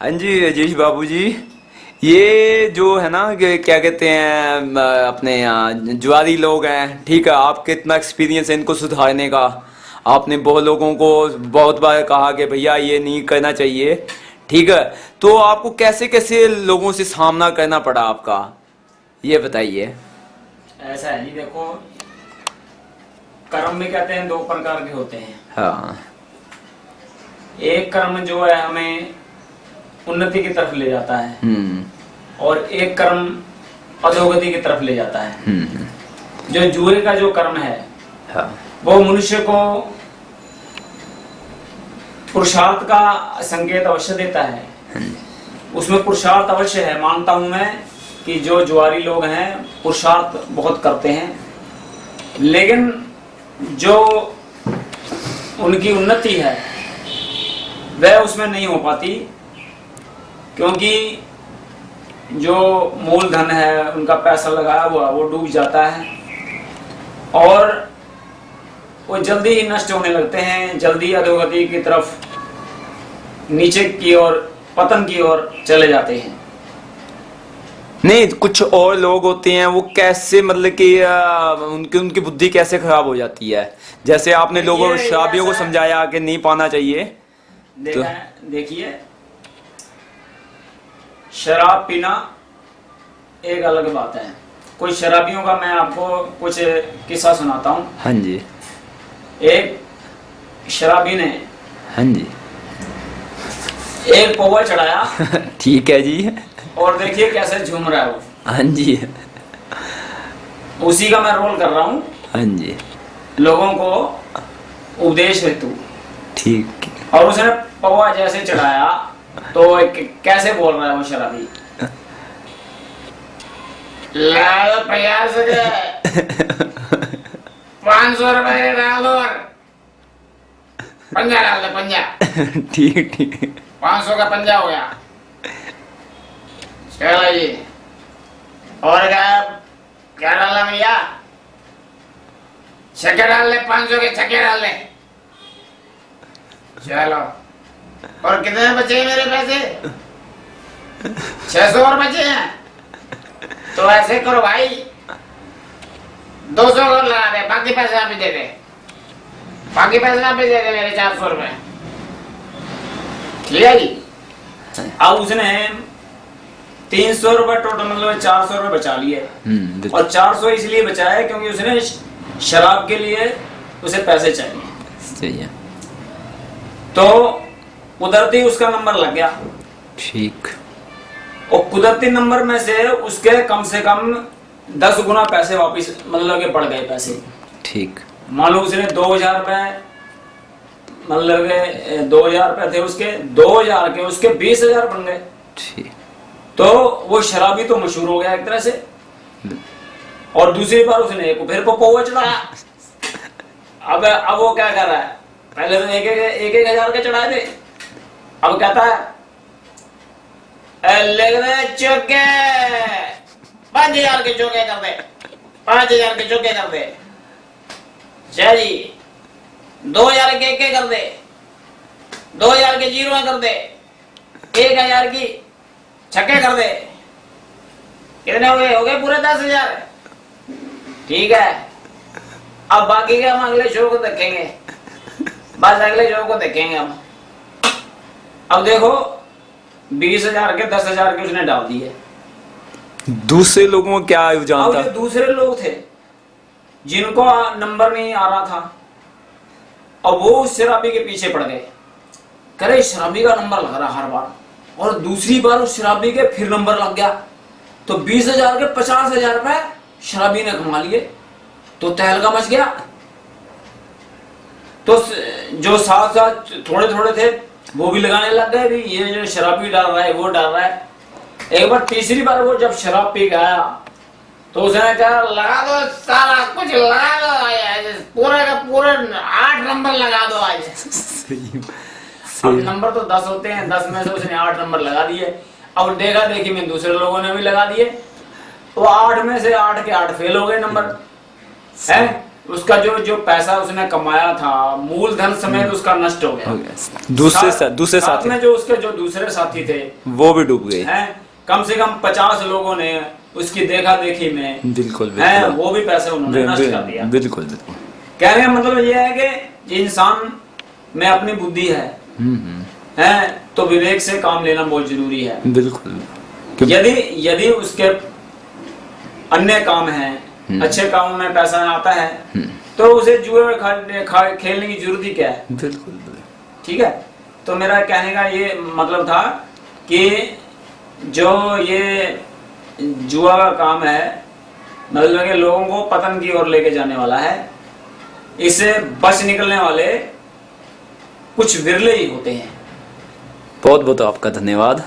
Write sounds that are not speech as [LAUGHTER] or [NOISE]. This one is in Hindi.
हाँ जी राजेश बाबू जी ये जो है ना क्या कहते हैं अपने यहाँ जुआरी लोग हैं ठीक है आपके इतना एक्सपीरियंस है इनको सुधारने का। आपने बहुत लोगों को बहुत बार कहा कि भैया ये नहीं करना चाहिए ठीक है। तो आपको कैसे कैसे लोगों से सामना करना पड़ा आपका? ये बताइए। ऐसा है जी देखो कर्म भी कहते हैं दो प्रकार के होते हैं। हाँ। एक कर्म जो है हमें उन्नति की तरफ़ ले जाता है। हम्म। और एक कर्म अधोगति की तरफ़ ले जाता है। हम्म। जो जुए का जो कर्म है हाँ। वो मनुष्य को पुरुषार्थ का संकेत अवश्य देता है। उसमें पुरुषार्थ अवश्य है। मानता हूँ मैं कि जो जुआरी लोग हैं पुरुषार्थ बहुत करते हैं। लेकिन जो उनकी उन्नति है वह उसमें नहीं हो पाती क्योंकि जो मूलधन है उनका पैसा लगाया हुआ वो डूब जाता है। और वो जल्दी ही नष्ट होने लगते हैं जल्दी अधोगति की तरफ़ नीचे की ओर पतन की ओर चले जाते हैं। नहीं कुछ और लोग होते हैं वो कैसे मतलब कि उनकी उनकी बुद्धि कैसे खराब हो जाती है? जैसे आपने लोगों शराबियों को समझाया कि नहीं पाना चाहिए। देखा है देखिए। शराब पीना एक अलग बात है। कोई शराबियों का मैं आपको कुछ किस्सा सुनाता हूँ। हाँ जी। एक शराबी ने हाँ जी। एक पौवा चढ़ाया। [LAUGHS] ठीक है जी। और देखिए कैसे झूम रहा है वो। हाँ जी। उसी का मैं रोल कर रहा हूँ। हाँ जी। लोगों को उपदेश हेतु। ठीक। और उसने पौवा जैसे चढ़ाया तो एक- कैसे बोल रहा है वो शराबी लाल प्रयास पाँच सौ रुपए डाल दो और पंजा डाल दे पंजा। [LAUGHS] ठीक ठीक। पाँच सौ का पंजा हो गया। चलो जी। और क्या क्या डालना भैया? छक्के डाल ले पाँच सौ के छक्के डाल ले चलो। और कितने बचे हैं मेरे पैसे? छह सौ और बचे हैं। तो ऐसे करो भाई। दो सौ और लगा दे बाकी पैसे आप ही दे दे। बाकी पैसे आप ही दे दे मेरे चार सौ रुपए। ठीक है जी? अब उसने तीन सौ रुपए टोटल मतलब चार सौ रुपए बचा लिए। हम्म और चार सौ इसलिए बचाया क्योंकि उसने शराब के लिए उसे पैसे चाहिए। सही है। तो कुदरती उसका नंबर लग गया। ठीक। और कुदरती नंबर में से उसके कम से कम दस गुना पैसे वापस मतलब के पड़ गए पैसे। ठीक। मान लो उसने दो हज़ार रुपए मतलब के दो हज़ार रुपए थे उसके दो हज़ार के उसके बीस हज़ार बन गए। ठीक। तो वो शराबी तो मशहूर हो गया एक तरह से। और दूसरी बार उसने एक फिर पौवा चढ़ाया अब अब वो क्या कर रहा है? पहले तो एक एक एक हज़ार के चढ़ाए थे अब कहता है "ए, लिख दे चौके। पाँच हज़ार के चौके कर दे। पाँच हज़ार के चौके कर दे। जी। दो हज़ार के एक कर दे। दो हज़ार के ज़ीरो कर दे। एक हज़ार की छक्के कर दे। कितने हो गए? हो गए पूरे दस हज़ार। ठीक है। अब बाकी के हम अगले शो को देखेंगे। बस अगले शो को देखेंगे हम। अब देखो बीस हज़ार के दस हज़ार के उसने डाल दिए दूसरे लोगों को क्या था जो दूसरे लोग थे जिनको नंबर नहीं आ रहा था और वो उस शराबी के पीछे पड़ गए। करे शराबी का नंबर लग रहा हर बार। और दूसरी बार उस शराबी के फिर नंबर लग गया। तो बीस हज़ार के पचास हज़ार रुपए शराबी ने कमा लिए। तो तहलका मच गया। तो जो साथ साथ थोड़े थोड़े थे वो भी लगाने लग गए। भी ये जो शराबी डाल रहा है वो डाल रहा है। एक बार तीसरी बार वो जब शराब पी गया तो उसने कहा लगा दो सारा कुछ लगा दो आज पूरे का पूरे आठ नंबर लगा दो आज। अब नंबर तो दस होते हैं दस में से उसने आठ नंबर लगा दिए। अब देखा देखी में दूसरे लोगों ने भी लगा दिए। तो आठ में से आठ के आठ फेल हो गए नंबर। है? उसका जो जो पैसा उसने कमाया था मूलधन समेत उसका नष्ट हो गया। हो गया दूसरे सा, दूसरे साथ साथी। में जो उसके जो दूसरे साथी थे वो भी डूब गए। हैं कम से कम पचास लोगों ने उसकी देखा देखी में बिल्कुल हैं बिल्कुल। वो भी पैसे उन्होंने नष्ट कर दिया। बिल्कुल बिल्कुल। कहने का मतलब ये है कि इंसान में अपनी बुद्धि है। हम्म, हम्म, हैं तो विवेक से काम लेना बहुत ज़रूरी है। बिल्कुल। यदि यदि उसके अन्य काम हैं हम्म। अच्छे कामों में पैसा आता है हम्म, तो उसे जुए में खेलने की ज़रूरत ही क्या है? बिल्कुल बिल्कुल। ठीक है? तो मेरा कहने का ये मतलब था कि जो ये जुआ का काम है मतलब कि लोगों को पतन की ओर लेके जाने वाला है इससे बच निकलने वाले कुछ विरले ही होते हैं। बहुत बहुत आपका धन्यवाद।